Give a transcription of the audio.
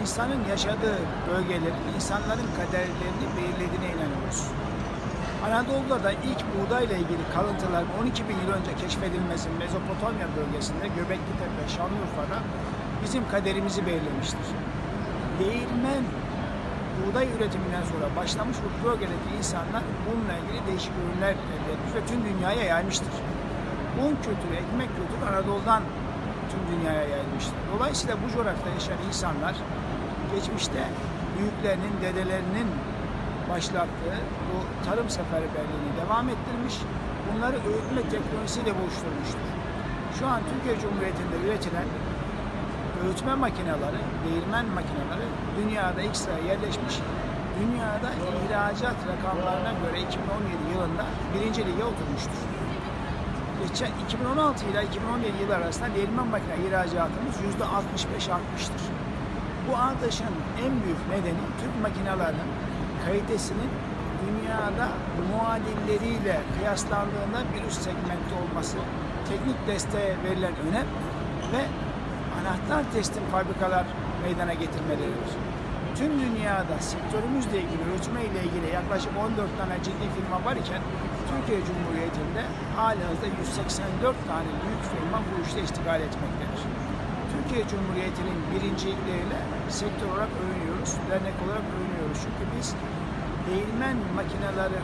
insanın yaşadığı bölgelerin insanların kaderlerini belirlediğine inanıyoruz. Anadolu'da da ilk buğdayla ilgili kalıntılar 12 bin yıl önce keşfedilmesi Mezopotamya bölgesinde Göbekli Tepe, Şanlıurfa'da bizim kaderimizi belirlemiştir. Değirmen buğday üretiminden sonra başlamış bu bölgedeki insanlar bununla ilgili değişik ürünler elde etmiş ve tüm dünyaya yaymıştır. Un kültürü, ekmek kültürü Anadolu'dan tüm dünyaya yayılmıştır. Dolayısıyla bu coğrafyada yaşayan insanlar geçmişte büyüklerinin, dedelerinin başlattığı bu tarım seferberliğini devam ettirmiş, bunları öğütme teknolojisiyle buluşturmuştur. Şu an Türkiye Cumhuriyeti'nde üretilen öğütme makineleri, değirmen makineleri dünyada ilk sıraya yerleşmiş. Dünyada ihracat rakamlarına göre 2017 yılında birinci lige oturmuştur. Geçen 2016 ile 2017 yılı arasında değirmen makine ihracatımız yüzde 65 artmıştır. Bu artışın en büyük nedeni Türk makinelerinin kalitesinin dünyada muadilleriyle kıyaslandığında bir üst segmentte olması, teknik desteğe verilen önem ve anahtar teslim fabrikalar meydana getirmeleridir. Tüm dünyada sektörümüzle ilgili, üretme ile ilgili yaklaşık 14 tane ciddi firma var iken Türkiye Cumhuriyeti'nde halihazırda 184 tane büyük firma bu işte iştigal etmektedir. Türkiye Cumhuriyeti'nin birincilikleriyle sektör olarak övünüyoruz, dernek olarak övünüyoruz. Çünkü biz değirmen makineleri